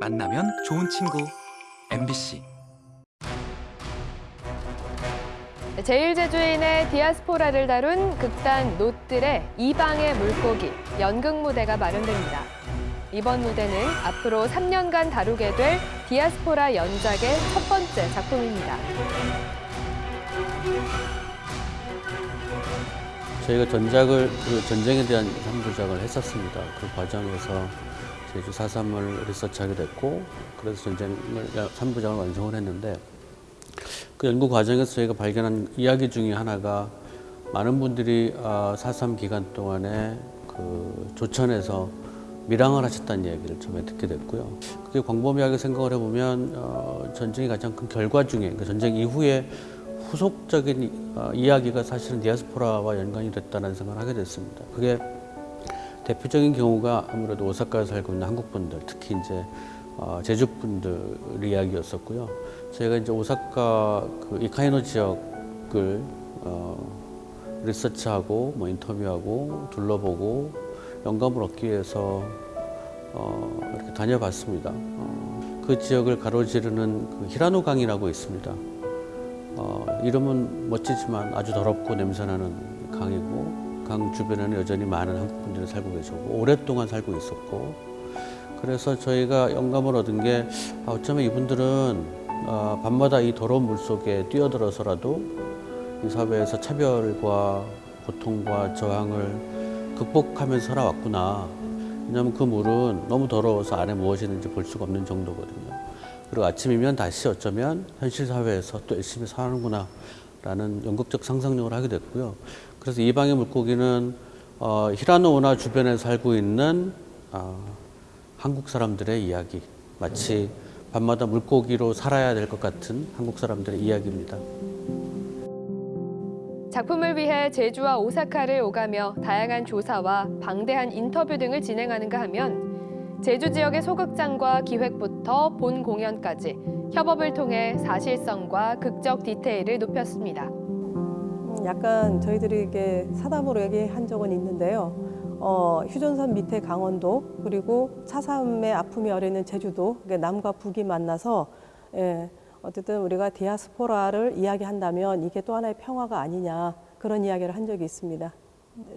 만나면 좋은 친구 MBC 제일제주인의 디아스포라를 다룬 극단 노뜰의 이방의 물고기 연극 무대가 마련됩니다. 이번 무대는 앞으로 3년간 다루게 될 디아스포라 연작의 첫 번째 작품입니다. 저희가 전작을 그 전쟁에 대한 3부작을 했었습니다. 그 과정에서 제주 4.3을 리서치하게 됐고 그래서 전쟁을 3부작을 완성을 했는데 그 연구 과정에서 저희가 발견한 이야기 중에 하나가 많은 분들이 4.3 기간 동안에 그 조천에서 밀항을 하셨다는 이야기를 처음에 듣게 됐고요. 그게 광범위하게 생각을 해보면 어, 전쟁의 가장 큰 결과 중에 그 전쟁 이후에 후속적인 어, 이야기가 사실은 디아스포라와 연관이 됐다는 생각을 하게 됐습니다. 그게 대표적인 경우가 아무래도 오사카에 살고 있는 한국 분들, 특히 이제 어, 제주 분들 이야기였었고요. 저희가 이제 오사카 그 이카이노 지역을 어, 리서치하고 뭐 인터뷰하고 둘러보고 영감을 얻기 위해서 어, 이렇게 다녀봤습니다. 어, 그 지역을 가로지르는 그 히라노 강이라고 있습니다. 어, 이름은 멋지지만 아주 더럽고 냄새나는 강이고 강 주변에는 여전히 많은 한국분들이 살고 계시고 오랫동안 살고 있었고 그래서 저희가 영감을 얻은 게 아, 어쩌면 이분들은 어, 밤마다 이 더러운 물 속에 뛰어들어서라도 이 사회에서 차별과 고통과 저항을 극복하면서 살아왔구나. 왜냐하면 그 물은 너무 더러워서 안에 무엇이 있는지 볼 수가 없는 정도거든요. 그리고 아침이면 다시 어쩌면 현실 사회에서 또 열심히 사는구나 라는 연극적 상상력을 하게 됐고요. 그래서 이 방의 물고기는 어, 히라노 운하 주변에 살고 있는 어, 한국 사람들의 이야기 마치 밤마다 물고기로 살아야 될 것 같은 한국 사람들의 이야기입니다. 작품을 위해 제주와 오사카를 오가며 다양한 조사와 방대한 인터뷰 등을 진행하는가 하면 제주 지역의 소극장과 기획부터 본 공연까지 협업을 통해 사실성과 극적 디테일을 높였습니다. 음, 약간 저희들이 이게 사담으로 얘기한 적은 있는데요. 어, 휴전선 밑에 강원도 그리고 차삼의 아픔이 어리는 제주도 남과 북이 만나서 예, 어쨌든 우리가 디아스포라를 이야기한다면 이게 또 하나의 평화가 아니냐 그런 이야기를 한 적이 있습니다.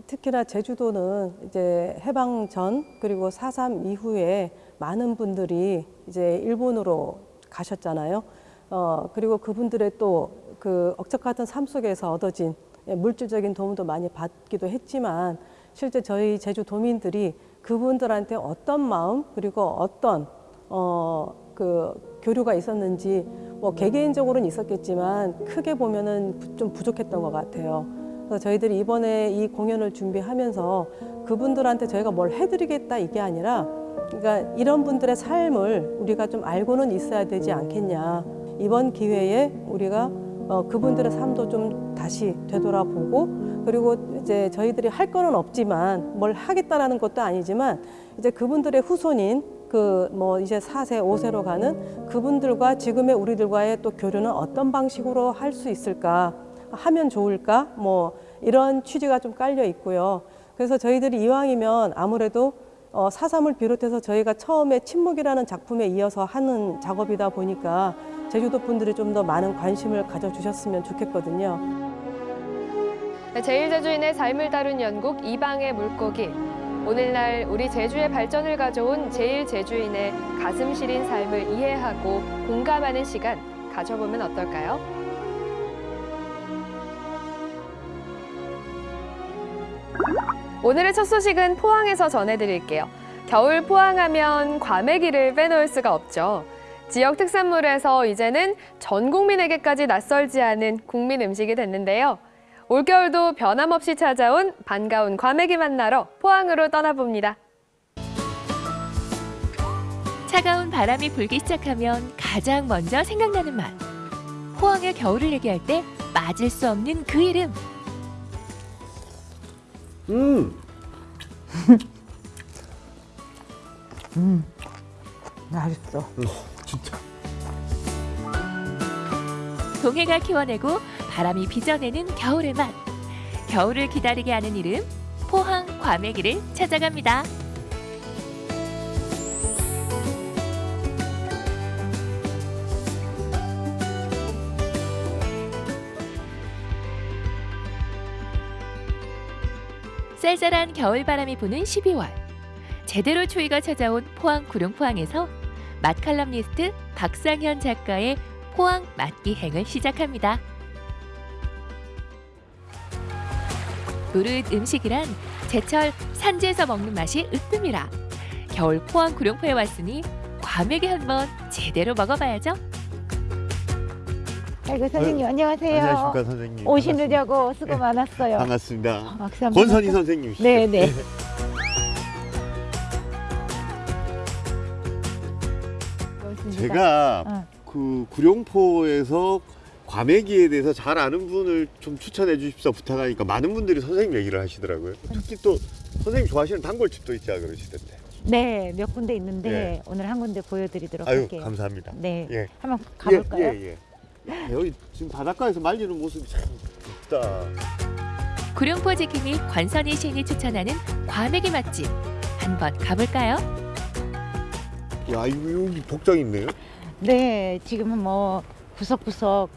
특히나 제주도는 이제 해방 전 그리고 4.3 이후에 많은 분들이 이제 일본으로 가셨잖아요. 어, 그리고 그분들의 또 그 억척 같은 삶 속에서 얻어진 물질적인 도움도 많이 받기도 했지만 실제 저희 제주 도민들이 그분들한테 어떤 마음 그리고 어떤 어, 그 교류가 있었는지 뭐 개개인적으로는 있었겠지만 크게 보면은 좀 부족했던 것 같아요. 그래서 저희들이 이번에 이 공연을 준비하면서 그분들한테 저희가 뭘 해드리겠다 이게 아니라 그러니까 이런 분들의 삶을 우리가 좀 알고는 있어야 되지 않겠냐. 이번 기회에 우리가 어, 그분들의 삶도 좀 다시 되돌아보고 그리고 이제 저희들이 할 거는 없지만 뭘 하겠다라는 것도 아니지만 이제 그분들의 후손인 그 뭐 이제 4세, 5세로 가는 그분들과 지금의 우리들과의 또 교류는 어떤 방식으로 할 수 있을까 하면 좋을까 뭐 이런 취지가 좀 깔려 있고요. 그래서 저희들이 이왕이면 아무래도 어, 사삼을 비롯해서 저희가 처음에 침묵이라는 작품에 이어서 하는 작업이다 보니까 제주도 분들이 좀 더 많은 관심을 가져주셨으면 좋겠거든요. 제일제주인의 삶을 다룬 연극 이방의 물고기. 오늘날 우리 제주의 발전을 가져온 제일제주인의 가슴 시린 삶을 이해하고 공감하는 시간 가져보면 어떨까요? 오늘의 첫 소식은 포항에서 전해드릴게요. 겨울 포항하면 과메기를 빼놓을 수가 없죠. 지역 특산물에서 이제는 전 국민에게까지 낯설지 않은 국민 음식이 됐는데요. 올겨울도 변함없이 찾아온 반가운 과메기 만나러 포항으로 떠나봅니다. 차가운 바람이 불기 시작하면 가장 먼저 생각나는 맛. 포항의 겨울을 얘기할 때 빠질 수 없는 그 이름. 음, 맛있어. 진짜. 동해가 키워내고 바람이 빚어내는 겨울의 맛. 겨울을 기다리게 하는 이름 포항 과메기를 찾아갑니다. 쌀쌀한 겨울바람이 부는 12월 제대로 추위가 찾아온 포항 구룡포항에서 맛칼럼니스트 박상현 작가의 포항 맛기행을 시작합니다. 무릇 음식이란 제철 산지에서 먹는 맛이 으뜸이라 겨울 포항 구룡포에 왔으니 과메기 한번 제대로 먹어봐야죠. 아이고 선생님 안녕하세요. 안녕하십니까 선생님. 오시느냐고 수고 많았어요. 반갑습니다. 박수 한번 권선희 할까? 선생님이시죠? 네, 네. 제가 어. 그 구룡포에서 과메기에 대해서 잘 아는 분을 좀 추천해 주십사 부탁하니까 많은 분들이 선생님 얘기를 하시더라고요. 특히 또 선생님 좋아하시는 단골집도 있자 그러시던데. 네, 몇 군데 있는데 예. 오늘 한 군데 보여드리도록 아유 할게요. 감사합니다. 네, 예. 한번 가볼까요? 예, 예, 예. 여기 지금 바닷가에서 말리는 모습이 참 예쁘다. 구룡포 지킴이 관선이 시인이 추천하는 과메기 맛집 한번 가볼까요? 야 이거 여기 복장 있네요. 네, 지금은 뭐 구석구석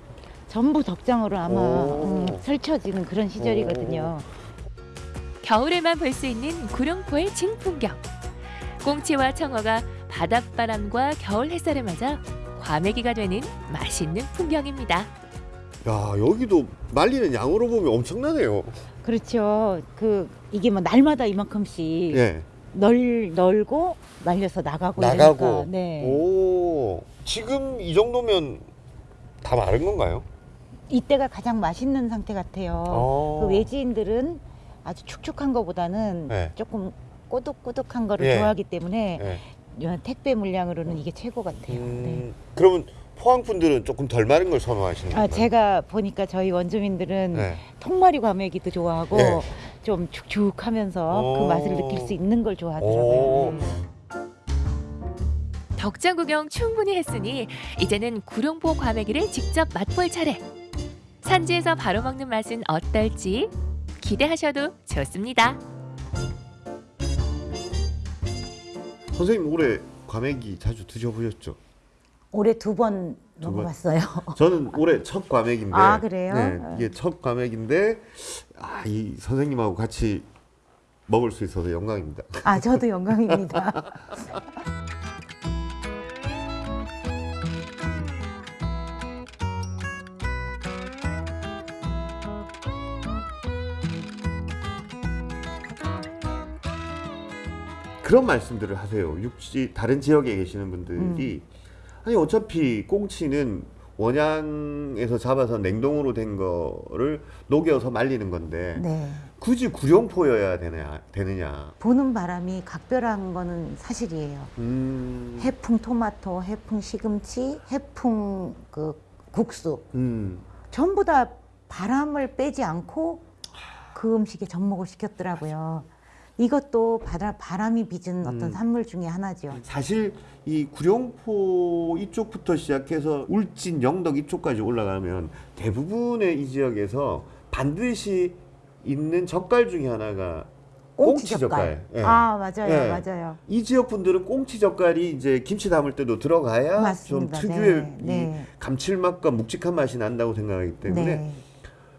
전부 덕장으로 아마 오. 음, 설쳐지는 그런 시절이거든요. 겨울에만 볼 수 있는 구룡포의 진풍경. 꽁치와 청어가 바닷바람과 겨울 햇살을 맞아 과메기가 되는 맛있는 풍경입니다. 야 여기도 말리는 양으로 보면 엄청나네요. 그렇죠. 그 이게 뭐 날마다 이만큼씩 예. 널 널고 말려서 나가고 나가고. 이러니까, 네. 오 지금 이 정도면 다 마른 건가요? 이때가 가장 맛있는 상태 같아요. 어. 그 외지인들은 아주 축축한 거보다는 네. 조금 꼬득꼬득한 거를 예. 좋아하기 때문에 예. 택배 물량으로는 이게 최고 같아요. 네. 음, 그러면 포항 분들은 조금 덜 마른 걸 선호하시는 아, 건가요? 제가 보니까 저희 원주민들은 네. 통마리 과메기도 좋아하고 예. 좀 축축하면서 오. 그 맛을 느낄 수 있는 걸 오. 좋아하더라고요. 네. 덕장 구경 충분히 했으니 이제는 구룡포 과메기를 직접 맛볼 차례. 산지에서 바로 먹는 맛은 어떨지 기대하셔도 좋습니다. 선생님 올해 과메기 자주 드셔보셨죠? 올해 두 번 두 번? 먹어봤어요. 저는 올해 첫 과메기인데 아, 그래요? 네, 이게 첫 과메기인데 아, 이 선생님하고 같이 먹을 수 있어서 영광입니다. 아, 저도 영광입니다. 그런 말씀들을 하세요. 육지 다른 지역에 계시는 분들이 음. 아니 어차피 꽁치는 원양에서 잡아서 냉동으로 된 거를 녹여서 말리는 건데 네. 굳이 구룡포여야 되냐 되느냐. 보는 바람이 각별한 거는 사실이에요. 음. 해풍 토마토, 해풍 시금치, 해풍 그 국수 음. 전부 다 바람을 빼지 않고 그 음식에 접목을 시켰더라고요. 이것도 바다, 바람 이 빚은 어떤 음. 산물 중에 하나죠. 사실 이 구룡포 이쪽부터 시작해서 울진, 영덕 이쪽까지 올라가면 대부분의 이 지역에서 반드시 있는 젓갈 중에 하나가 꽁치 젓갈. 예. 아 맞아요, 예. 맞아요. 이 지역 분들은 꽁치 젓갈이 이제 김치 담을 때도 들어가야 맞습니다. 좀 특유의 네, 이 네. 감칠맛과 묵직한 맛이 난다고 생각하기 때문에 네.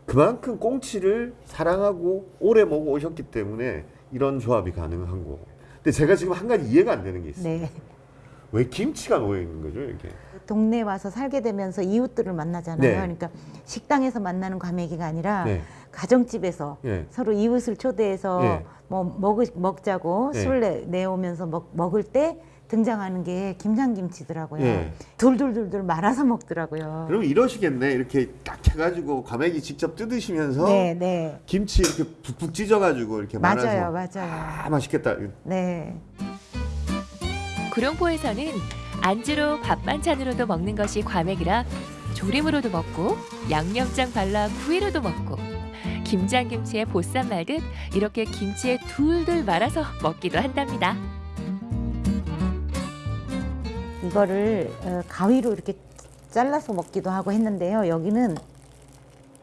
그만큼 꽁치를 사랑하고 오래 먹어 오셨기 때문에 이런 조합이 가능한 거고. 근데 제가 지금 한 가지 이해가 안 되는 게 있어요. 네. 왜 김치가 놓여 있는 거죠, 이렇게? 동네 와서 살게 되면서 이웃들을 만나잖아요. 네. 그러니까 식당에서 만나는 과메기가 아니라 네. 가정집에서 예. 서로 이웃을 초대해서 예. 뭐 먹, 먹자고 예. 술 내, 내오면서 먹, 먹을 때 등장하는 게 김장김치더라고요. 예. 둘둘둘둘 말아서 먹더라고요. 그럼 이러시겠네. 이렇게 딱 해가지고 과메기 직접 뜯으시면서 네, 네. 김치 이렇게 북북 찢어가지고 이렇게 맞아요, 말아서 맞아요. 아 맛있겠다. 네. 구룡포에서는 안주로 밥 반찬으로도 먹는 것이 과메기라 조림으로도 먹고 양념장 발라 구이로도 먹고 김장김치에 보쌈 말듯 이렇게 김치에 둘둘 말아서 먹기도 한답니다. 이거를 어, 가위로 이렇게 잘라서 먹기도 하고 했는데요. 여기는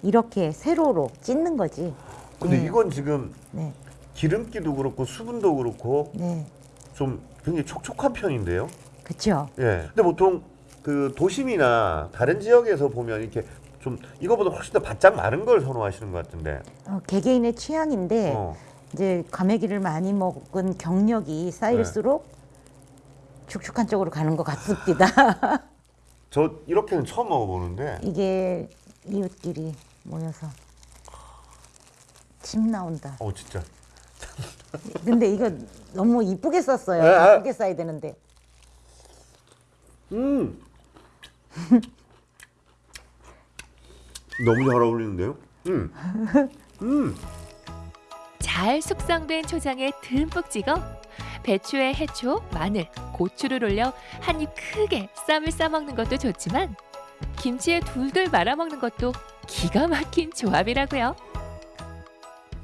이렇게 세로로 찢는 거지. 근데 네. 이건 지금 네, 기름기도 그렇고 수분도 그렇고 네, 좀 굉장히 촉촉한 편인데요. 그렇죠. 예. 근데 보통 그 도심이나 다른 지역에서 보면 이렇게 좀 이거보다 훨씬 더 바짝 마른 걸 선호하시는 것 같은데. 어, 개개인의 취향인데 어. 이제 과메기를 많이 먹은 경력이 쌓일수록 축축한 쪽으로 가는 것 같습니다. 저 이렇게는 처음 먹어보는데 이게 이웃끼리 모여서 침 나온다. 어 진짜 근데 이거 너무 이쁘게 썼어요. 이쁘게 써야 되는데. 음 너무 잘 어울리는데요? 음. 음. 잘 숙성된 초장에 듬뿍 찍어 배추에 해초, 마늘, 고추를 올려 한 입 크게 쌈을 싸먹는 것도 좋지만 김치에 둘둘 말아 먹는 것도 기가 막힌 조합이라고요.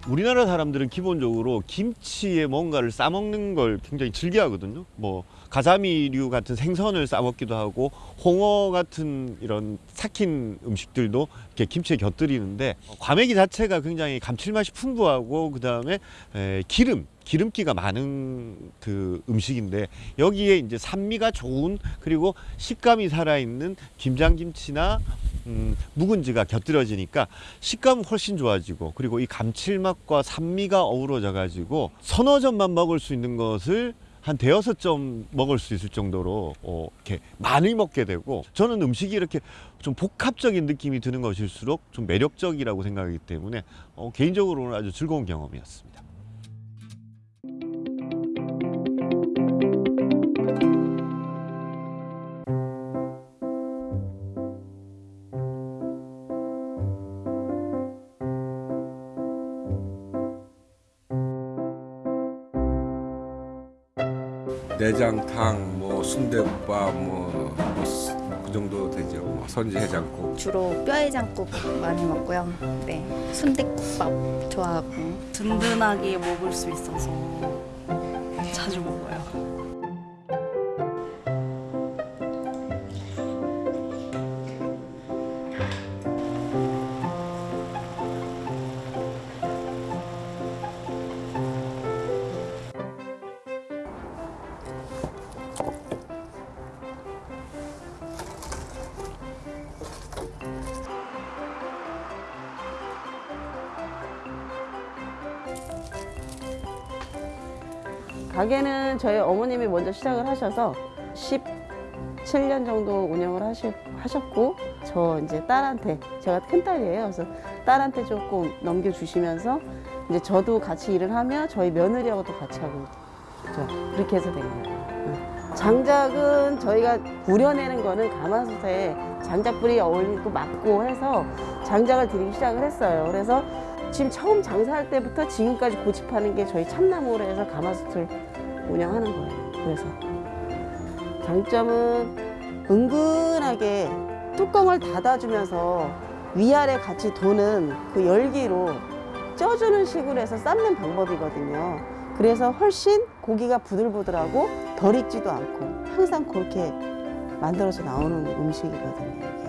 우리나라 사람들은 기본적으로 김치에 뭔가를 싸먹는 걸 굉장히 즐겨하거든요. 뭐 가자미류 같은 생선을 싸먹기도 하고 홍어 같은 이런 삭힌 음식들도 이렇게 김치에 곁들이는데 과메기 자체가 굉장히 감칠맛이 풍부하고 그 다음에 기름 기름기가 많은 그 음식인데 여기에 이제 산미가 좋은 그리고 식감이 살아있는 김장김치나 음, 묵은지가 곁들여지니까 식감은 훨씬 좋아지고 그리고 이 감칠맛과 산미가 어우러져 가지고 점만 먹을 수 있는 것을 한 대여섯 점 먹을 수 있을 정도로 어, 이렇게 많이 먹게 되고 저는 음식이 이렇게 좀 복합적인 느낌이 드는 것일수록 좀 매력적이라고 생각하기 때문에 어, 개인적으로는 아주 즐거운 경험이었습니다. 내장탕, 뭐 순대국밥, 뭐 그 정도 되죠. 뭐 선지 해장국. 주로 뼈 해장국 많이 먹고요. 네, 순대국밥 좋아하고 든든하게 먹을 수 있어서 자주 먹어요. 가게는 저희 어머님이 먼저 시작을 하셔서 17년 정도 운영을 하시, 하셨고 저 이제 딸한테 제가 큰 딸이에요. 그래서 딸한테 조금 넘겨주시면서 이제 저도 같이 일을 하며 저희 며느리하고 도 같이 하고 있죠. 그렇게 해서 된 거예요. 응. 장작은 저희가 우려내는 거는 가마솥에 장작불이 어울리고 맞고 해서 장작을 들이기 시작을 했어요. 그래서 지금 처음 장사할 때부터 지금까지 고집하는 게 저희 참나무로 해서 가마솥을 운영하는 거예요. 그래서 장점은 은근하게 뚜껑을 닫아주면서 위아래 같이 도는 그 열기로 쪄주는 식으로 해서 삶는 방법이거든요. 그래서 훨씬 고기가 부들부들하고 덜 익지도 않고 항상 그렇게 만들어서 나오는 음식이거든요.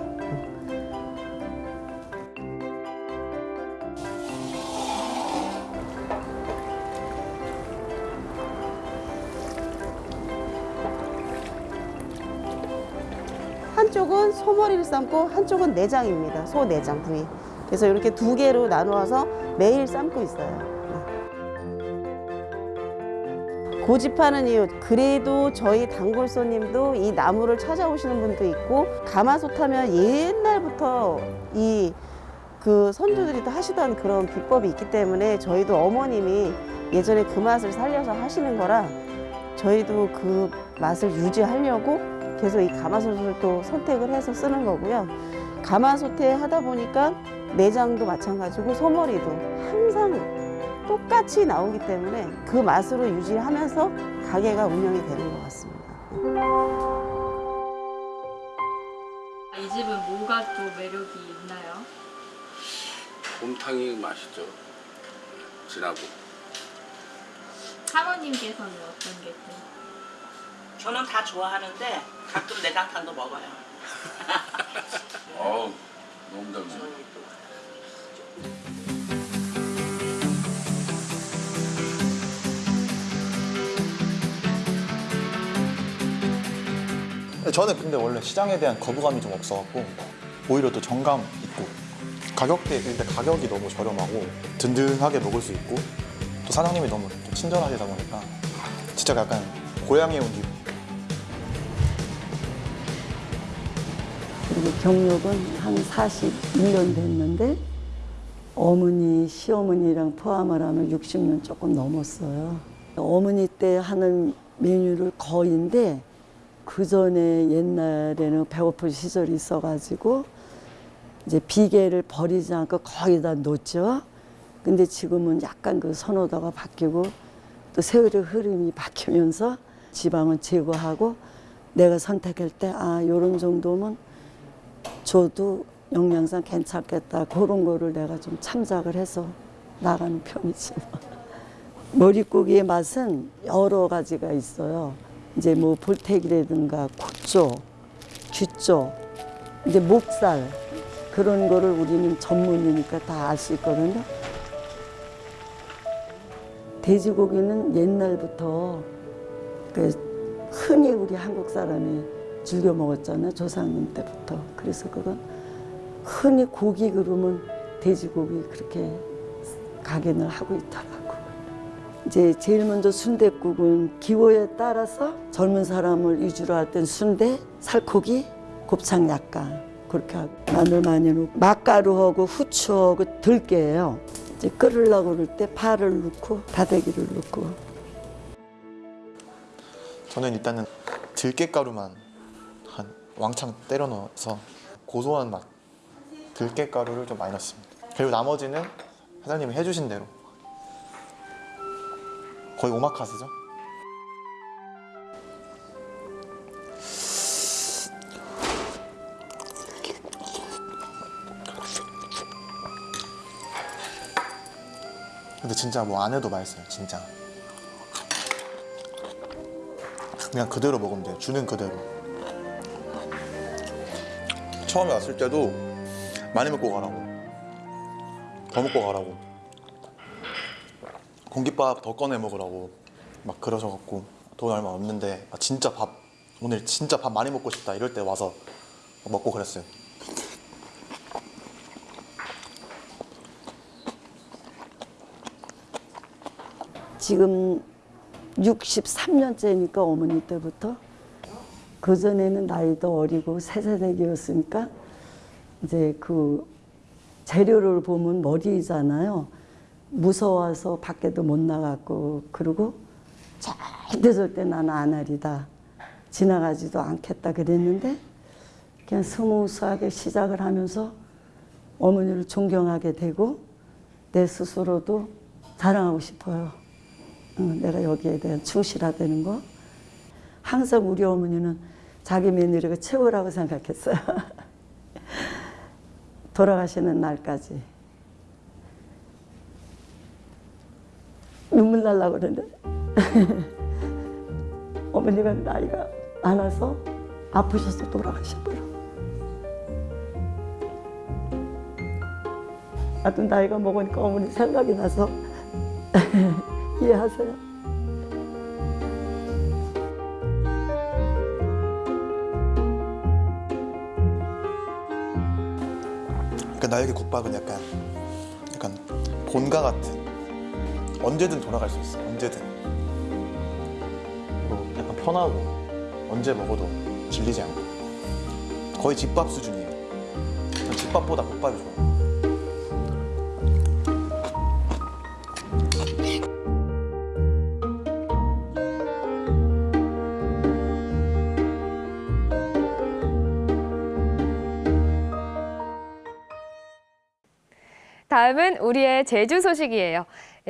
한쪽은 소머리를 삶고 한쪽은 내장입니다. 소 내장 부위. 그래서 이렇게 두 개로 나누어서 매일 삶고 있어요. 고집하는 이유 그래도 저희 단골 손님도 이 나무를 찾아오시는 분도 있고 가마솥 하면 옛날부터 이 그 선조들이 또 하시던 그런 비법이 있기 때문에 저희도 어머님이 예전에 그 맛을 살려서 하시는 거라 저희도 그 맛을 유지하려고 계속 이 가마솥을 또 선택을 해서 쓰는 거고요. 가마솥에 하다 보니까 내장도 마찬가지고 소머리도 항상 똑같이 나오기 때문에 그 맛으로 유지하면서 가게가 운영이 되는 것 같습니다. 이 집은 뭐가 또 매력이 있나요? 곰탕이 맛있죠. 진하고. 사모님께서는 어떤 게 또? 저는 다 좋아하는데 가끔 내장탕도 먹어요. 어우, 너무 잘 먹네. 저는 근데 원래 시장에 대한 거부감이 좀 없어갖고 오히려 또 정감 있고 가격대 근데 가격이 너무 저렴하고 든든하게 먹을 수 있고 또또 사장님이 너무 또 친절하시다 보니까 진짜 약간 고향에 온 기분. 그리고 경력은 한 41년 됐는데 어머니, 시어머니랑 포함을 하면 60년 조금 넘었어요. 어머니 때 하는 메뉴를 거의인데 그 전에 옛날에는 배고픈 시절이 있어가지고 이제 비계를 버리지 않고 거의 다 놓죠. 근데 지금은 약간 그 선호도가 바뀌고 또 세월의 흐름이 바뀌면서 지방은 제거하고 내가 선택할 때 아, 요런 정도면 줘도 영양상 괜찮겠다. 그런 거를 내가 좀 참작을 해서 나가는 편이지. 머릿고기의 맛은 여러 가지가 있어요. 이제 뭐 볼태기라든가 콧조, 쥐조, 이제 목살 그런 거를 우리는 전문이니까 다 알 수 있거든요. 돼지고기는 옛날부터 그 흔히 우리 한국 사람이 즐겨 먹었잖아요. 조상님 때부터. 그래서 그건 흔히 고기 그러면 돼지고기 그렇게 각인을 하고 있더라고. 이제 제일 먼저 순댓국은 기호에 따라서 젊은 사람을 위주로 할 땐 순대, 살코기, 곱창 약간 그렇게 하고 마늘 많이 넣고 맛가루하고 후추하고 들깨예요. 이제 끓으려고 그럴 때 파를 넣고 다대기를 넣고 저는 일단은 들깨가루만 한 왕창 때려 넣어서 고소한 맛 들깨가루를 좀 많이 넣습니다. 그리고 나머지는 사장님이 해주신 대로 거의 오마카세죠. 근데 진짜 뭐 안 해도 맛있어요, 진짜. 그냥 그대로 먹으면 돼요. 주는 그대로. 처음에 왔을 때도 많이 먹고 가라고. 더 먹고 가라고. 공깃밥 더 꺼내 먹으라고 막 그러셔갖고 돈 얼마 없는데 아, 진짜 밥 오늘 진짜 밥 많이 먹고 싶다 이럴 때 와서 먹고 그랬어요. 지금 63년째니까 어머니 때부터 그 전에는 나이도 어리고 새댁이었으니까 이제 그 재료를 보면 머리잖아요. 무서워서 밖에도 못 나갔고 그리고 절대 절대 나는 안 하리다 지나가지도 않겠다 그랬는데 그냥 smooth하게 시작을 하면서 어머니를 존경하게 되고 내 스스로도 자랑하고 싶어요. 응, 내가 여기에 대한 충실하다는 거. 항상 우리 어머니는 자기 며느리가 최고라고 생각했어요. 돌아가시는 날까지. 눈물 날라고 그러는데 어머니가 나이가 많아서 아프셔서 돌아가셔버려. 나도 나이가 먹으니까 어머니 생각이 나서 이해하세요? 나에게 국밥은 약간 약간 본가 같은 언제든 돌아갈 수 있어 언제든. 그리고 약간 편하고 언제 먹어도 질리지 않고. 거의 집밥 수준이에요. 전 집밥보다 국밥이 좋아요 다음은 우리의 제주 소식이에요.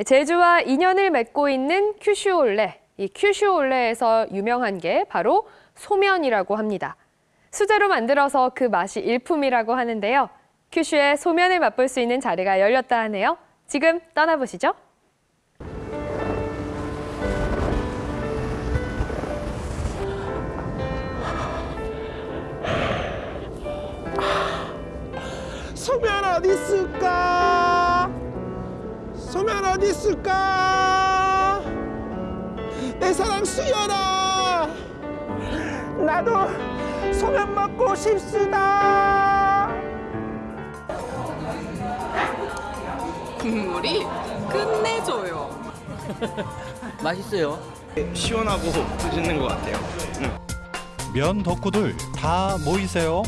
제주와 인연을 맺고 있는 큐슈올레. 이 큐슈올레에서 유명한 게 바로 소면이라고 합니다. 수제로 만들어서 그 맛이 일품이라고 하는데요. 큐슈의 소면을 맛볼 수 있는 자리가 열렸다 하네요. 지금 떠나보시죠. 소면 어디 있을까? 소면 어디 있을까? 내 사랑 수연아, 나도 소면 먹고 싶수다. 국물이 끝내줘요. 맛있어요. 시원하고 맛있는 것 같아요. 면 덕후들 다 모이세요.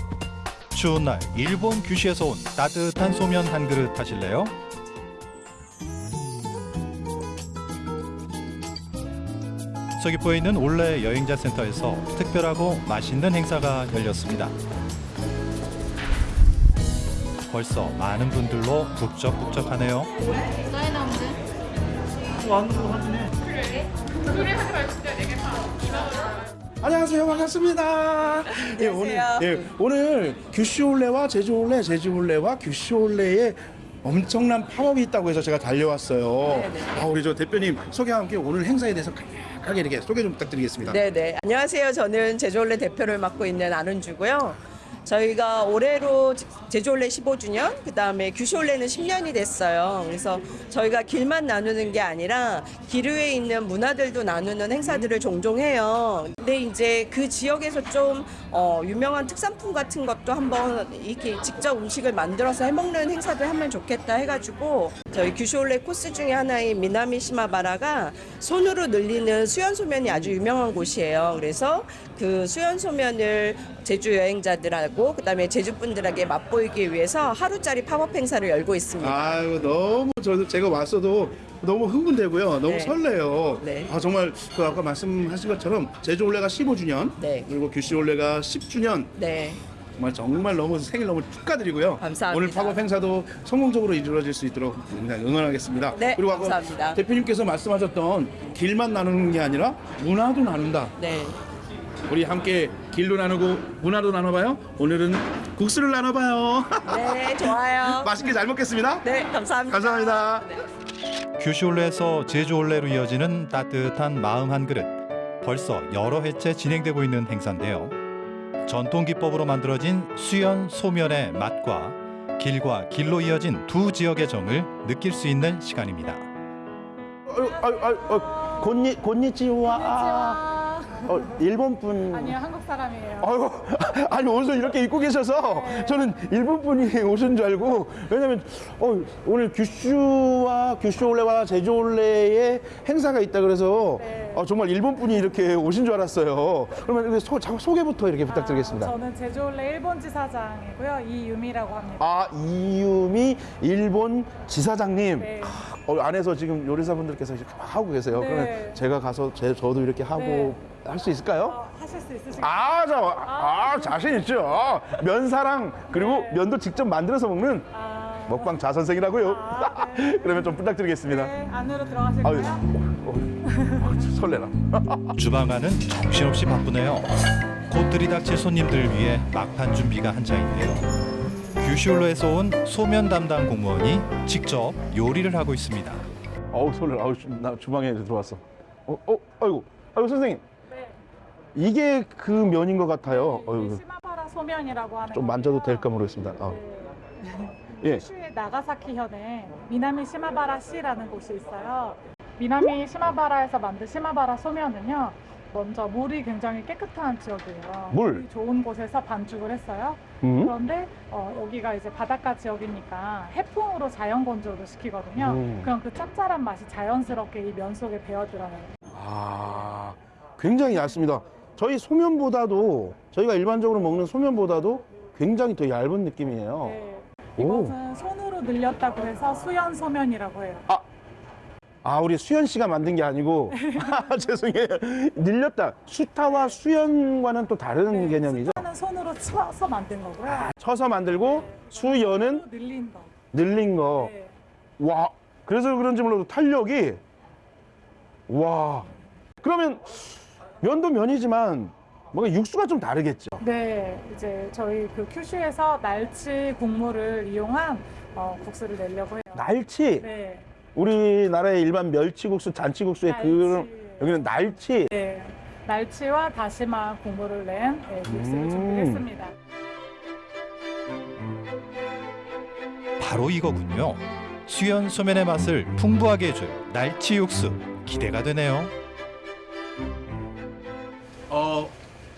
추운 날 일본 규시에서 온 따뜻한 소면 한 그릇 하실래요? 서귀포에 있는 올레 여행자 센터에서 특별하고 맛있는 행사가 열렸습니다. 벌써 많은 분들로 북적북적하네요. 사인 하면 돼? 안으로 확인해. 그래? 그래 하지 말고 진짜 내게 다 2만 원. 안녕하세요 반갑습니다. 예, 오늘 예, 오늘 규슈올레와 제주올레, 제주올레와 규슈올레의 엄청난 팝업이 있다고 해서 제가 달려왔어요. 아, 우리 저 대표님 소개와 함께 오늘 행사에 대해서 간략하게 이렇게 소개 좀 부탁드리겠습니다. 네네. 안녕하세요. 저는 제주올레 대표를 맡고 있는 안은주고요. 저희가 올해로 제주올레 15주년, 그 다음에 규슈올레는 10년이 됐어요. 그래서 저희가 길만 나누는 게 아니라 길 위에 있는 문화들도 나누는 행사들을 종종 해요. 근데 이제 그 지역에서 좀 어, 유명한 특산품 같은 것도 한번 이렇게 직접 음식을 만들어서 해먹는 행사도 하면 좋겠다 해가지고 저희 규슈올레 코스 중에 하나인 미나미 시마바라가 손으로 늘리는 수연소면이 아주 유명한 곳이에요. 그래서 그 수연소면을 제주 여행자들하고 그다음에 제주 분들에게 맛보이기 위해서 하루짜리 팝업 행사를 열고 있습니다. 아유 너무 저도 제가 왔어도 너무 흥분되고요. 너무 네. 설레요. 네. 아 정말 그 아까 말씀하신 것처럼 제주 올레가 15주년, 그리고 규슈 올레가 10주년. 네. 정말 정말 너무 생일 너무 축하드리고요. 감사합니다. 오늘 팝업 행사도 성공적으로 이루어질 수 있도록 응원하겠습니다. 네, 그리고 아까 감사합니다. 대표님께서 말씀하셨던 길만 나누는 게 아니라 문화도 나눈다. 네. 우리 함께 길도 나누고 문화도 나눠봐요. 오늘은 국수를 나눠봐요. 네, 좋아요. 맛있게 잘 먹겠습니다. 네, 감사합니다. 감사합니다. 규슈올레에서 제주올레로 이어지는 따뜻한 마음 한 그릇. 벌써 여러 회째 진행되고 있는 행사인데요. 전통 기법으로 만들어진 수연 소면의 맛과 길과 길로 이어진 두 지역의 정을 느낄 수 있는 시간입니다. 아유, 아유, 아유, 어, 곤니, 곤니치와. 어, 일본 분. 아니요, 한국 사람이에요. 아이고, 아니 옷을 이렇게 입고 계셔서 저는 일본 분이 오신 줄 알고 왜냐면 어, 오늘 규슈와 규슈올레와 제주올레의 행사가 있다 그래서 어, 정말 일본 분이 이렇게 오신 줄 알았어요. 그러면 소, 자, 소개부터 이렇게 부탁드리겠습니다. 저는 제주올레 일본 지사장이고요. 이유미라고 합니다. 아 이유미 일본 지사장님 네. 어, 안에서 지금 요리사분들께서 이렇게 막 하고 계세요. 네. 그러면 제가 가서 제, 저도 이렇게 하고 네. 할 수 있을까요? 하실 수 있으신가요? 아, 저, 아, 자신 있죠. 면사랑 그리고 면도 직접 만들어서 먹는 먹방 자선생이라고요. 그러면 좀 부탁드리겠습니다. 네, 안으로 들어가실까요? 아유, 어, 설레라. 주방 안은 정신없이 바쁘네요. 곧 들이닥칠 손님들을 위해 막판 준비가 한창인데요. 규슈올로에서 온 소면 담당 공무원이 직접 요리를 하고 있습니다. 어우, 설레라. 아우, 주- 나 주방에 들어왔어. 어, 어, 아이고, 아이고 선생님. 이게 그 면인 것 같아요. 어이구, 시마바라 소면이라고 하는 좀 만져도 될까 모르겠습니다. 아. 예. 슈의 나가사키 현에 미나미 시마바라 시라는 곳이 있어요. 미나미 시마바라에서 만든 시마바라 소면은요. 먼저 물이 굉장히 깨끗한 지역이에요. 물? 물이 좋은 곳에서 반죽을 했어요. 음. 그런데 어, 여기가 이제 바닷가 지역이니까 해풍으로 자연 건조를 시키거든요. 음. 그럼 그 짭짤한 맛이 자연스럽게 이 면 속에 배어 들어요. 아, 굉장히 얇습니다. 저희 소면보다도 저희가 일반적으로 먹는 소면보다도 굉장히 더 얇은 느낌이에요. 오. 이것은 손으로 늘렸다고 해서 수연 소면이라고 해요. 아, 우리 수연 씨가 만든 게 아니고 아, 죄송해요. 늘렸다. 수타와 수연과는 또 다른 개념이죠. 하는 손으로 쳐서 만든 거고요. 쳐서 만들고 수연은 늘린 거. 늘린 거. 와, 그래서 그런지 몰라도 탄력이 와. 그러면 면도 면이지만 뭔가 육수가 좀 다르겠죠. 네, 이제 저희 그 큐슈에서 날치 국물을 이용한 어, 국수를 내려고 해요. 날치. 네. 우리나라의 일반 멸치국수, 잔치국수의 그런 여기는 날치. 네. 날치와 다시마 국물을 낸 네, 국수를 음. 준비했습니다. 바로 이거군요. 수연 소면의 맛을 풍부하게 해줄 날치 육수 기대가 되네요.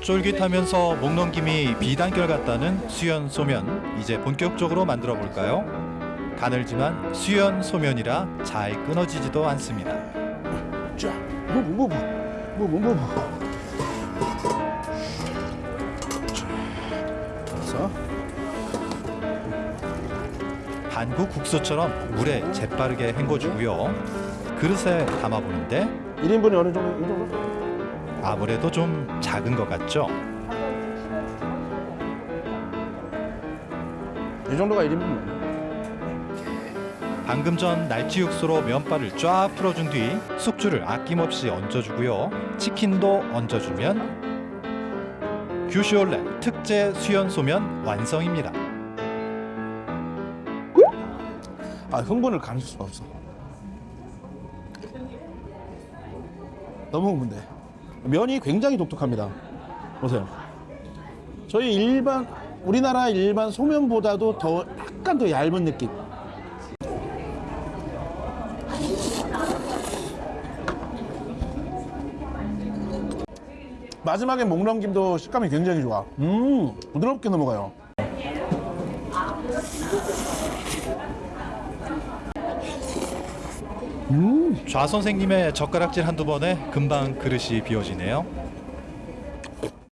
쫄깃하면서 목 넘김이 비단결 같다는 수연 소면 이제 본격적으로 만들어 볼까요? 가늘지만 수연 소면이라 잘 끊어지지도 않습니다. 자, 뭐, 뭐, 뭐, 뭐, 뭐, 뭐, 뭐. 그래서 한국 국수처럼 물에 재빠르게 헹궈주고요. 그릇에 담아보는데 1인분이 어느 정도? 이 정도? 아무래도 좀 작은 것 같죠? 이 정도가 1인분. 방금 전 날치 육수로 면발을 쫙 풀어준 뒤 숙주를 아낌없이 얹어주고요. 치킨도 얹어주면 규슈올레 특제 수연 소면 완성입니다. 아, 흥분을 감출 수가 없어. 너무 흥분돼. 면이 굉장히 독특합니다. 보세요. 저희 일반 우리나라 일반 소면보다도 더 약간 더 얇은 느낌. 마지막에 목 넘김도 식감이 굉장히 좋아. 음, 부드럽게 넘어가요. 좌 선생님의 젓가락질 한두 번에 금방 그릇이 비워지네요.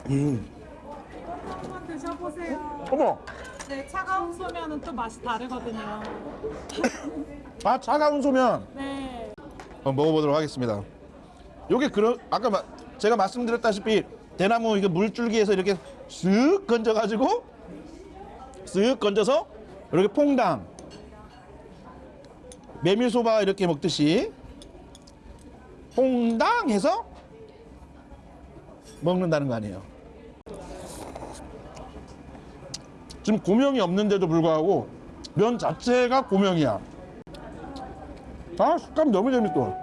한번 드셔보세요. 어머, 네, 차가운 소면은 또 맛이 다르거든요. 아 차가운 소면. 네. 한번 먹어보도록 하겠습니다. 요게 그런 아까 마, 제가 말씀드렸다시피 대나무 이게 물줄기에서 이렇게 쓱 건져가지고 쓱 건져서 이렇게 퐁당 메밀소바 이렇게 먹듯이 퐁당 해서 먹는다는 거 아니에요. 지금 고명이 없는데도 불구하고 면 자체가 고명이야. 아 식감 너무 재밌어.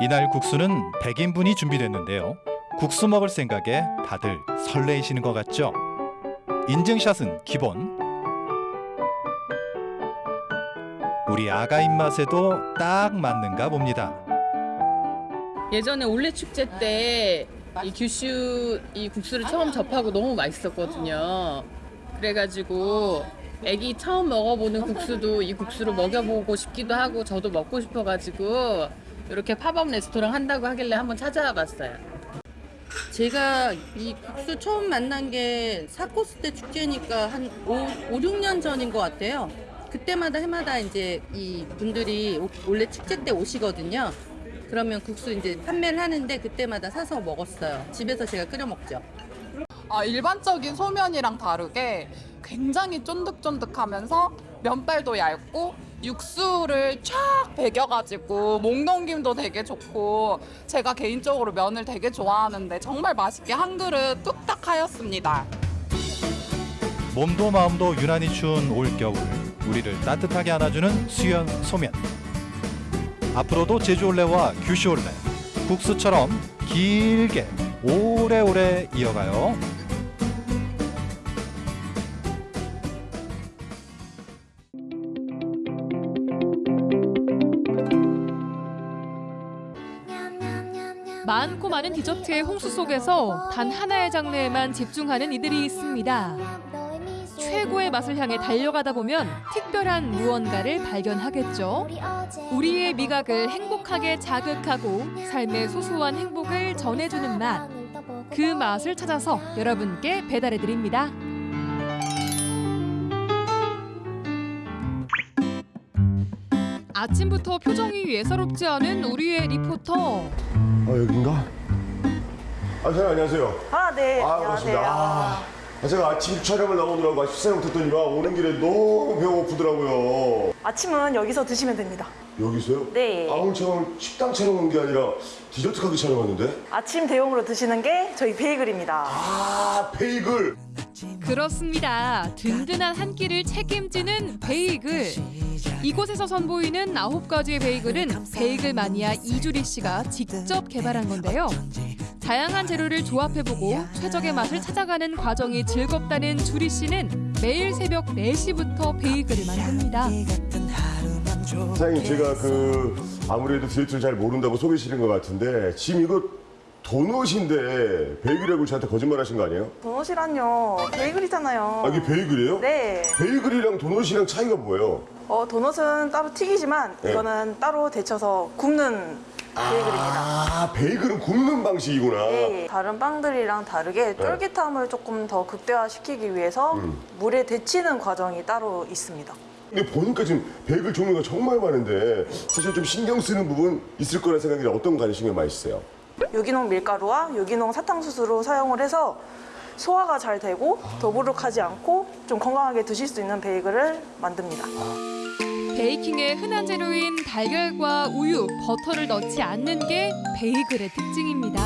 이날 국수는 100인분이 준비됐는데요. 국수 먹을 생각에 다들 설레이시는 것 같죠? 인증샷은 기본. 우리 아가 입맛에도 딱 맞는가 봅니다. 예전에 올레 축제 때 이 규슈 이 국수를 처음 접하고 너무 맛있었거든요. 그래가지고 애기 처음 먹어보는 국수도 이 국수로 먹여보고 싶기도 하고 저도 먹고 싶어가지고 이렇게 팝업 레스토랑 한다고 하길래 한번 찾아와 봤어요. 제가 이 국수 처음 만난 게 사코스 때 축제니까 한 5, 5 6년 전인 것 같아요. 그때마다 해마다 이제 이 분들이 오- 원래 축제 때 오시거든요. 그러면 국수 이제 판매를 하는데 그때마다 사서 먹었어요. 집에서 제가 끓여 먹죠. 아, 일반적인 소면이랑 다르게 굉장히 쫀득쫀득하면서 면발도 얇고 육수를 쫙 배겨가지고 목 넘김도 되게 좋고 제가 개인적으로 면을 되게 좋아하는데 정말 맛있게 한 그릇 뚝딱 하였습니다. 몸도 마음도 유난히 추운 올겨울 우리를 따뜻하게 안아주는 수연 소면 앞으로도 제주올레와 규슈올레 국수처럼 길게 오래오래 이어가요 많고 많은 디저트의 홍수 속에서 단 하나의 장르에만 집중하는 이들이 있습니다. 최고의 맛을 향해 달려가다 보면 특별한 무언가를 발견하겠죠. 우리의 미각을 행복하게 자극하고 삶의 소소한 행복을 전해주는 맛. 그 맛을 찾아서 여러분께 배달해 드립니다. 아침부터 표정이 예사롭지 않은 우리의 리포터. 아 여긴가? 아 선생님 안녕하세요. 아, 네. 아, 안녕하세요. 반갑습니다. 아, 아, 제가 아침 촬영을 나오느라고 식사를 못했더니만 오는 길에 너무 배가 고프더라고요. 아침은 여기서 드시면 됩니다. 여기서요? 네. 아무 촬영 식당 촬영 온게 아니라 디저트 가게 촬영 왔는데? 아침 대용으로 드시는 게 저희 베이글입니다. 아, 베이글. 그렇습니다. 든든한 한 끼를 책임지는 베이글. 이곳에서 선보이는 아홉 가지의 베이글은 베이글 마니아 이주리 씨가 직접 개발한 건데요. 다양한 재료를 조합해보고 최적의 맛을 찾아가는 과정이 즐겁다는 주리 씨는 매일 새벽 4시부터 베이글을 만듭니다. 사장님 제가 그 아무래도 디저트를 잘 모른다고 속이시는 것 같은데 지금 이거 도넛인데 베이글이라고 저한테 거짓말 하신 거 아니에요? 도넛이란요. 베이글이잖아요. 아 이게 베이글이에요? 네. 베이글이랑 도넛이랑 차이가 뭐예요? 어, 도넛은 따로 튀기지만 네. 이거는 따로 데쳐서 굽는 베이글입니다. 아 베이글은 굽는 방식이구나. 네, 다른 빵들이랑 다르게 네. 쫄깃함을 조금 더 극대화시키기 위해서 음. 물에 데치는 과정이 따로 있습니다. 근데 보니까 지금 베이글 종류가 정말 많은데 사실 좀 신경 쓰는 부분 있을 거라 생각이 어떤 간에 신경 많이 쓰세요? 유기농 밀가루와 유기농 사탕수수로 사용을 해서 소화가 잘 되고 더부룩하지 않고 좀 건강하게 드실 수 있는 베이글을 만듭니다. 베이킹의 흔한 재료인 달걀과 우유, 버터를 넣지 않는 게 베이글의 특징입니다.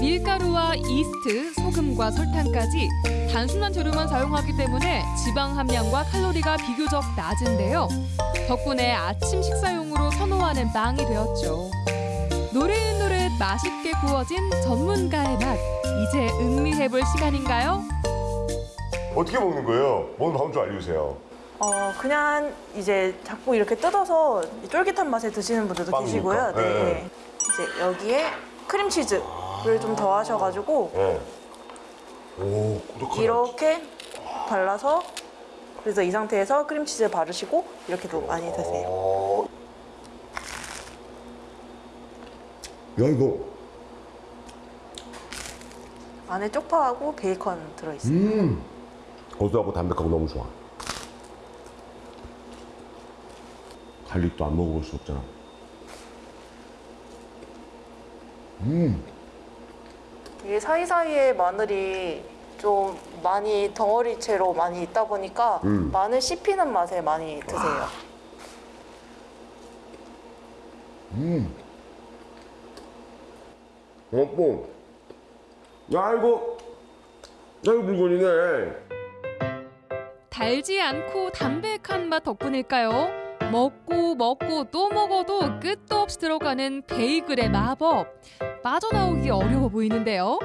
밀가루와 이스트, 소금과 설탕까지 단순한 재료만 사용하기 때문에 지방 함량과 칼로리가 비교적 낮은데요. 덕분에 아침 식사용으로 선호하는 빵이 되었죠. 노릇노릇 맛있게 구워진 전문가의 맛. 이제 음미해볼 시간인가요? 어떻게 먹는 거예요? 먹는 방법 좀 알려주세요. 어, 그냥 이제 자꾸 이렇게 뜯어서 쫄깃한 맛에 드시는 분들도. 계시고요. 네. 네. 이제 여기에 크림치즈를 좀 더하셔가지고 네. 오. 이렇게 발라서 그래서 이 상태에서 크림치즈 바르시고 이렇게도 많이 드세요. 어. 야 이거 안에 쪽파하고 베이컨 들어있어요. 음 고소하고 담백하고 너무 좋아. 갈릭도 안 먹어볼 수 없잖아. 음 이게 사이사이에 마늘이 좀 많이 덩어리 채로 많이 있다 보니까 음. 마늘 씹히는 맛에 많이 드세요. 음. 어뽕. 야 이거 야 이거 물건이네. 달지 않고 담백한 맛 덕분일까요? 먹고 먹고 또 먹어도 끝도 없이 들어가는 베이글의 마법. 빠져나오기 어려워 보이는데요.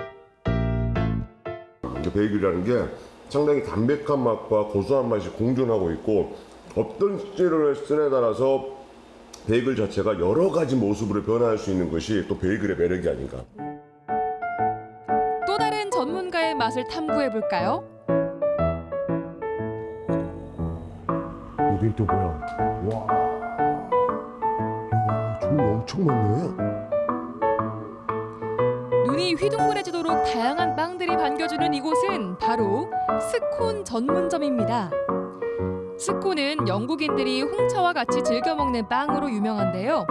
베이글이라는 게 상당히 담백한 맛과 고소한 맛이 공존하고 있고 어떤 재료를 쓰냐에 따라서 베이글 자체가 여러 가지 모습으로 변화할 수 있는 것이 또 베이글의 매력이 아닌가. 또 다른 전문가의 맛을 탐구해 볼까요? 여긴 또 뭐야? 와, 야, 종류 엄청 많네. 눈이 휘둥그레지도록 다양한 빵들이 반겨주는 이곳은 바로 스콘 전문점입니다. 스콘은 영국인들이 홍차와 같이 즐겨 먹는 빵으로 유명한데요.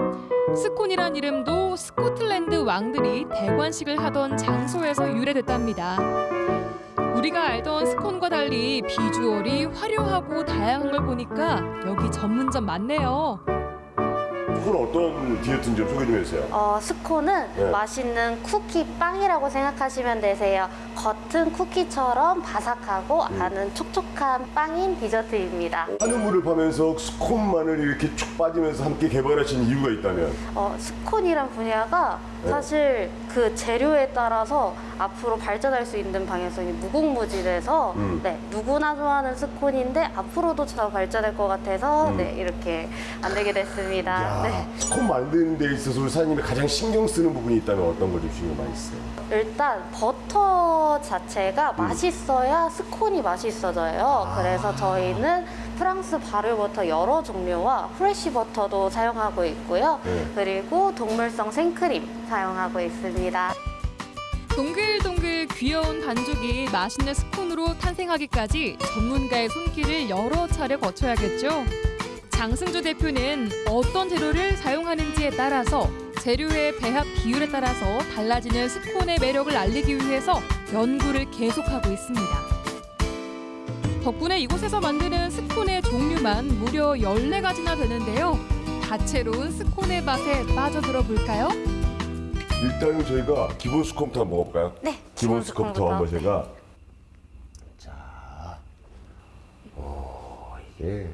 스콘이란 이름도 스코틀랜드 왕들이 대관식을 하던 장소에서 유래됐답니다. 우리가 알던 스콘과 달리 비주얼이 화려하고 다양한 걸 보니까 여기 전문점 맞네요. 이건 어떤 디저트인지 좀 소개 좀 해주세요. 어, 스콘은 네. 맛있는 쿠키 빵이라고 생각하시면 되세요. 겉은 쿠키처럼 바삭하고 음. 안은 촉촉한 빵인 디저트입니다. 하는 물을 파면서 스콘만을 이렇게 쭉 빠지면서 함께 개발하신 이유가 있다면? 어, 스콘이란 분야가 네. 사실 그 재료에 따라서 앞으로 발전할 수 있는 방향성이 무궁무진해서 음. 네, 누구나 좋아하는 스콘인데 앞으로도 더 발전할 것 같아서 음. 네, 이렇게 만들게 됐습니다. 야, 네. 스콘 만드는 데 있어서 우리 사장님이 가장 신경 쓰는 부분이 있다면 어떤 걸좀 신경 많이 쓰세요? 일단 버터 자체가 맛있어야 스콘이 맛있어져요. 그래서 저희는 프랑스 발효버터 여러 종류와 fresh 버터도 사용하고 있고요. 네. 그리고 동물성 생크림 사용하고 있습니다. 동글동글 귀여운 반죽이 맛있는 스콘으로 탄생하기까지 전문가의 손길을 여러 차례 거쳐야겠죠. 장승주 대표는 어떤 재료를 사용하는지에 따라서 재료의 배합 비율에 따라서 달라지는 스콘의 매력을 알리기 위해서 연구를 계속하고 있습니다. 덕분에 이곳에서 만드는 스콘의 종류만 무려 14가지나 되는데요. 다채로운 스콘의 맛에 빠져들어 볼까요? 일단은 저희가 기본 스콘부터 한번 먹어볼까요? 네. 기본 기본 스콘부터 한번. 제가 자, 어 이게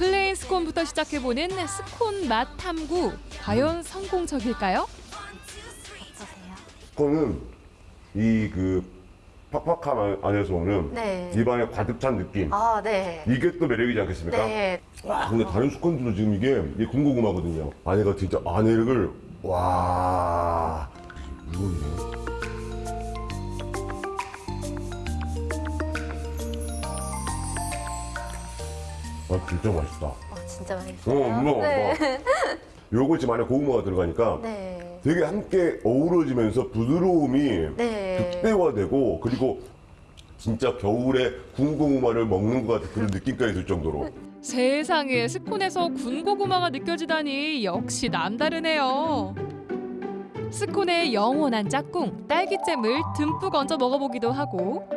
plain 스콘부터 시작해보는 스콘 맛 탐구. 과연 성공적일까요? 그거는 이그 팍팍함 안- 안에서 오는 네. 입안에 가득 찬 느낌. 아, 네. 이게 또 매력이지 않겠습니까? 네. 와, 근데 다른 스콘들도 지금 이게, 이게 군고구마거든요. 안에가 진짜 안에를 와 이거네. 아 진짜 맛있다. 아, 진짜 어, 맛있어요. 엄마, 네. 요거 지금 안에 고구마가 들어가니까 네. 되게 함께 어우러지면서 부드러움이 네. 극대화되고 그리고 진짜 겨울에 군고구마를 먹는 것 같은 그런 느낌까지 들 정도로 세상에 스콘에서 군고구마가 느껴지다니 역시 남다르네요. 스콘의 영원한 짝꿍 딸기잼을 듬뿍 얹어 먹어보기도 하고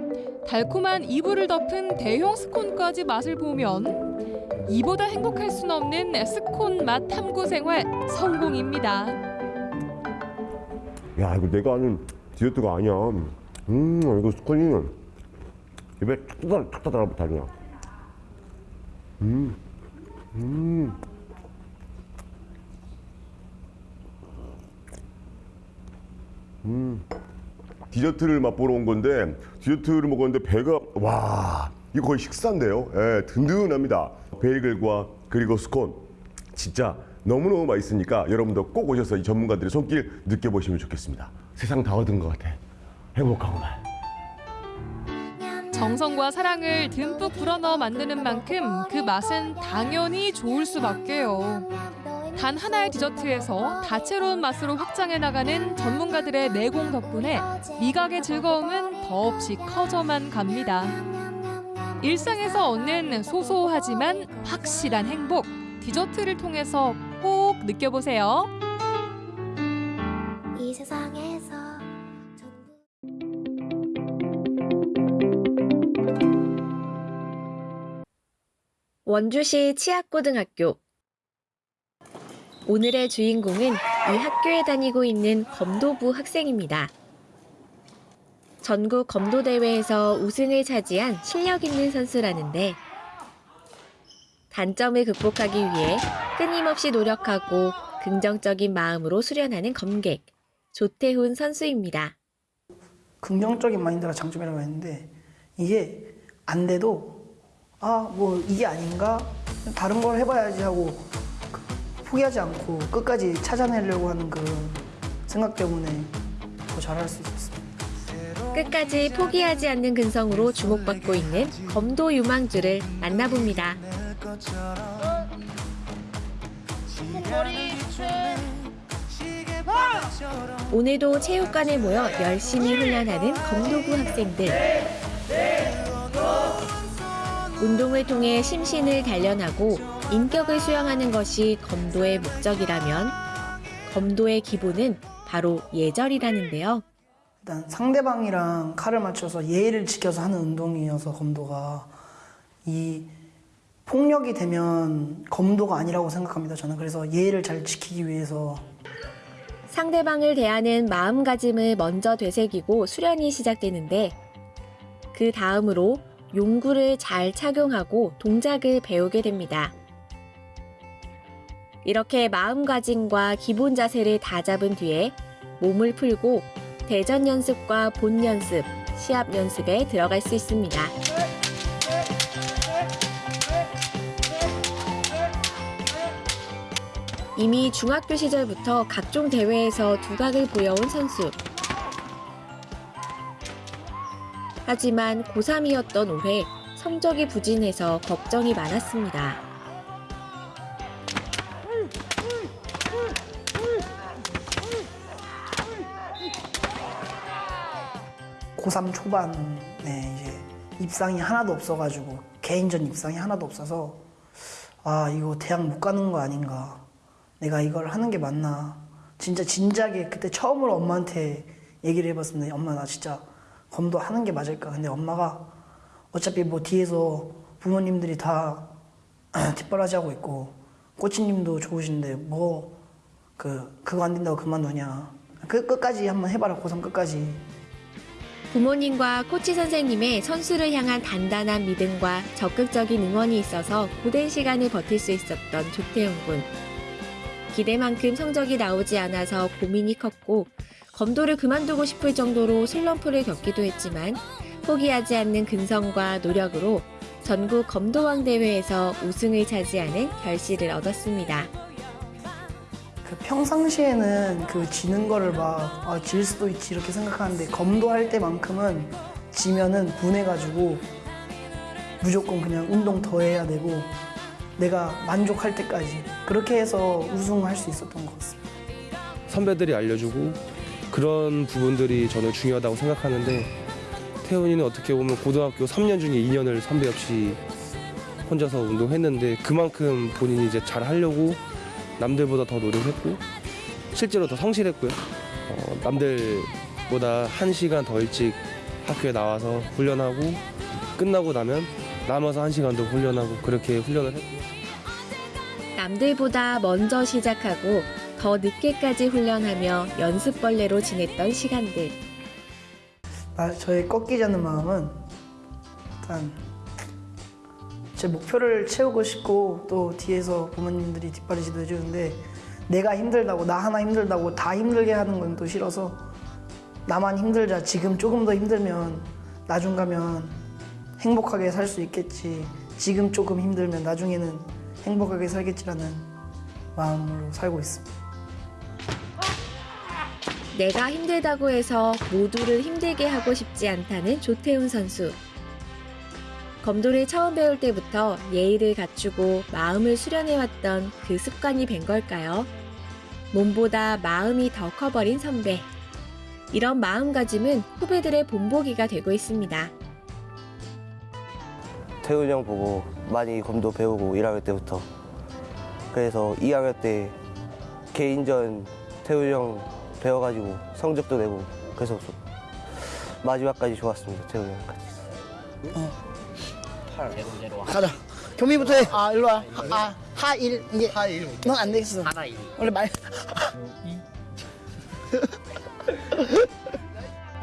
달콤한 이불을 덮은 대형 스콘까지 맛을 보면 이보다 행복할 순 없는 스콘 맛 탐구 생활 성공입니다. 야 이거 내가 아는 디저트가 아니야 음 이거 스콘이 입에 탁탁 탁탁 달냐 음 음. 음. 디저트를 맛보러 온 건데 디저트를 먹었는데 배가 와 이거 거의 식사인데요. 예, 든든합니다. 베이글과 그리고 스콘 진짜 너무너무 맛있으니까 여러분도 꼭 오셔서 이 전문가들의 손길 느껴보시면 좋겠습니다. 세상 다 얻은 것 같아. 행복하구만. 정성과 사랑을 듬뿍 불어넣어 만드는 만큼 그 맛은 당연히 좋을 수밖에요. 단 하나의 디저트에서 다채로운 맛으로 확장해 나가는 전문가들의 내공 덕분에 미각의 즐거움은 더없이 커져만 갑니다. 일상에서 얻는 소소하지만 확실한 행복, 디저트를 통해서 꼭 느껴보세요. 이 세상에서 원주시 치악고등학교 오늘의 주인공은 이 학교에 다니고 있는 검도부 학생입니다. 전국 검도 대회에서 우승을 차지한 실력 있는 선수라는데 단점을 극복하기 위해 끊임없이 노력하고 긍정적인 마음으로 수련하는 검객 조태훈 선수입니다. 긍정적인 마인드가 장점이라고 했는데 이게 안 돼도 아 뭐 이게 아닌가 다른 걸 해봐야지 하고 포기하지 않고 끝까지 찾아내려고 하는 그 생각 때문에 더 잘할 수 있었습니다. 끝까지 포기하지 않는 근성으로 주목받고 있는 검도 유망주를 만나봅니다. 오늘도 체육관에 모여 열심히 훈련하는 검도부 학생들. 운동을 통해 심신을 단련하고 인격을 수양하는 것이 검도의 목적이라면 검도의 기본은 바로 예절이라는데요. 일단 상대방이랑 칼을 맞춰서 예의를 지켜서 하는 운동이어서 검도가 이 폭력이 되면 검도가 아니라고 생각합니다. 저는 그래서 예의를 잘 지키기 위해서 상대방을 대하는 마음가짐을 먼저 되새기고 수련이 시작되는데 그 다음으로 용구를 잘 착용하고 동작을 배우게 됩니다. 이렇게 마음가짐과 기본 자세를 다 잡은 뒤에 몸을 풀고 대전 연습과 본 연습, 시합 연습에 들어갈 수 있습니다. 이미 중학교 시절부터 각종 대회에서 두각을 보여온 선수. 하지만 고3이었던 올해 성적이 부진해서 걱정이 많았습니다. 고3 초반에 이제 입상이 하나도 없어가지고 개인전 입상이 하나도 없어서 아 이거 대학 못 가는 거 아닌가. 내가 이걸 하는 게 맞나. 진짜 진작에 그때 처음으로 엄마한테 얘기를 해봤습니다. 엄마 나 진짜 검도 하는 게 맞을까? 근데 엄마가 어차피 뭐 뒤에서 부모님들이 다 뒷바라지 하고 있고 코치님도 좋으신데 뭐 그 그거 안 된다고 그만두냐. 그 끝까지 한번 해봐라. 고3 끝까지 부모님과 코치 선생님의 선수를 향한 단단한 믿음과 적극적인 응원이 있어서 고된 시간을 버틸 수 있었던 조태훈 군. 기대만큼 성적이 나오지 않아서 고민이 컸고 검도를 그만두고 싶을 정도로 슬럼프를 겪기도 했지만 포기하지 않는 근성과 노력으로 전국 검도왕 대회에서 우승을 차지하는 결실을 얻었습니다. 그 평상시에는 그 지는 거를 막, 아, 질 수도 있지 이렇게 생각하는데 검도 할 때만큼은 지면은 분해가지고 무조건 그냥 운동 더 해야 되고 내가 만족할 때까지 그렇게 해서 우승할 수 있었던 것 같습니다. 선배들이 알려주고 그런 부분들이 저는 중요하다고 생각하는데 태훈이는 어떻게 보면 고등학교 3년 중에 2년을 선배 없이 혼자서 운동했는데 그만큼 본인이 이제 잘 하려고 남들보다 더 노력했고 실제로 더 성실했고요. 어, 남들보다 한 시간 더 일찍 학교에 나와서 훈련하고 끝나고 나면 남아서 한 시간 더 훈련하고 그렇게 훈련을 했고 남들보다 먼저 시작하고 더 늦게까지 훈련하며 연습벌레로 지냈던 시간들. 나 저의 꺾이지 않는 마음은 일단 제 목표를 채우고 싶고 또 뒤에서 부모님들이 뒷바라지도 해주는데 내가 힘들다고 나 하나 힘들다고 다 힘들게 하는 건 또 싫어서 나만 힘들자 지금 조금 더 힘들면 나중 가면 행복하게 살 수 있겠지 지금 조금 힘들면 나중에는 행복하게 살겠지라는 마음으로 살고 있습니다. 내가 힘들다고 해서 모두를 힘들게 하고 싶지 않다는 조태훈 선수. 검도를 처음 배울 때부터 예의를 갖추고 마음을 수련해왔던 그 습관이 된 걸까요? 몸보다 마음이 더 커버린 선배. 이런 마음가짐은 후배들의 본보기가 되고 있습니다. 태훈이 형 보고 많이 검도 배우고 1학년 때부터 그래서 2학년 때 개인전 태훈이 형 배워가지고 성적도 내고 그래서 좀 마지막까지 좋았습니다 태훈이 형까지 가자. 경미부터 해. 아, 일로 와. 아, 하일. 이게. 하일. 넌 안 되겠어. 하나 일. 원래 말.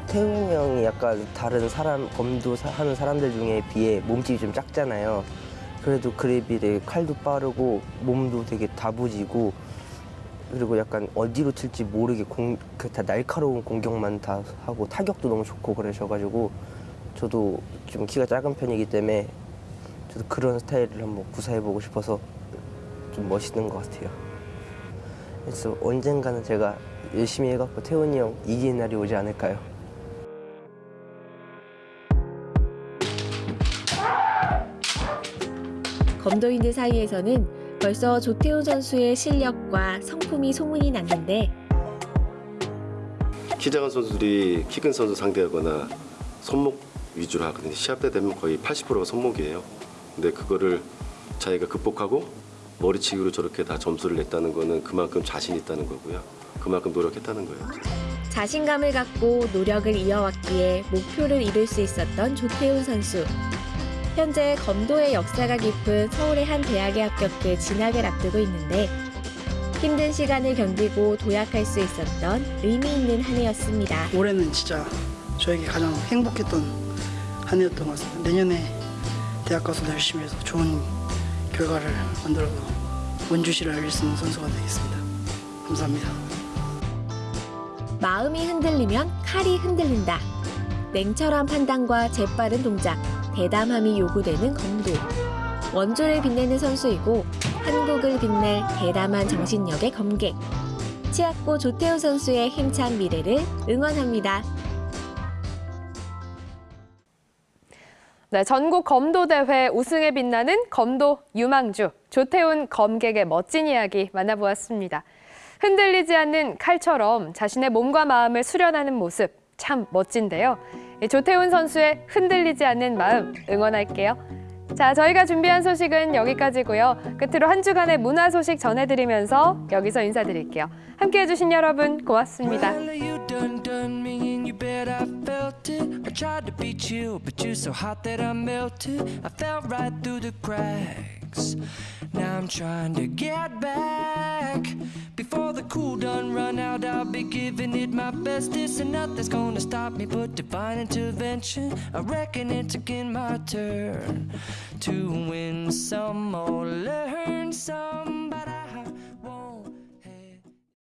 태훈이 형이 약간 다른 사람 검도 사- 하는 사람들 중에 비해 몸집이 좀 작잖아요 그래도 그에 비해 칼도 빠르고 몸도 되게 다부지고 그리고 약간 어디로 튈지 모르게 공, 그다 날카로운 공격만 다 하고 타격도 너무 좋고 그러셔가지고 저도 좀 키가 작은 편이기 때문에 저도 그런 스타일을 한번 구사해보고 싶어서 좀 멋있는 것 같아요. 그래서 언젠가는 제가 열심히 해갖고 태훈이 형 이기는 날이 오지 않을까요? 검도인들 사이에서는 벌써 조태훈 선수의 실력과 성품이 소문이 났는데 키 작은 선수들이 키 큰 선수 상대하거나 손목 위주로 하거든요. 시합 때 되면 거의 80%가 손목이에요. 근데 그거를 자기가 극복하고 머리치기로 저렇게 다 점수를 냈다는 거는 그만큼 자신 있다는 거고요. 그만큼 노력했다는 거예요. 자신감을 갖고 노력을 이어왔기에 목표를 이룰 수 있었던 조태훈 선수. 현재 검도의 역사가 깊은 서울의 한 대학에 합격해 진학을 앞두고 있는데 힘든 시간을 견디고 도약할 수 있었던 의미 있는 한 해였습니다. 올해는 진짜 저에게 가장 행복했던 한 해였던 것 같습니다. 내년에 대학 가서도 열심히 해서 좋은 결과를 만들어서 원주시를 알릴 수 있는 선수가 되겠습니다. 감사합니다. 마음이 흔들리면 칼이 흔들린다. 냉철한 판단과 재빠른 동작, 대담함이 요구되는 검도. 원조를 빛내는 선수이고 한국을 빛낼 대담한 정신력의 검객. 치약고 조태호 선수의 힘찬 미래를 응원합니다. 네, 전국 검도 대회 우승에 빛나는 검도 유망주 조태훈 검객의 멋진 이야기 만나보았습니다. 흔들리지 않는 칼처럼 자신의 몸과 마음을 수련하는 모습 참 멋진데요. 이 조태훈 선수의 흔들리지 않는 마음 응원할게요. 자, 저희가 준비한 소식은 여기까지고요. 끝으로 한 주간의 문화 소식 전해드리면서 여기서 인사드릴게요. 함께해 주신 여러분 고맙습니다. you I melted. I fell right through the Now I'm trying to get back. Before the cool done run out, I'll be giving it my best. This and nothing's gonna stop me but divine intervention. I reckon it's again my turn to win some or learn some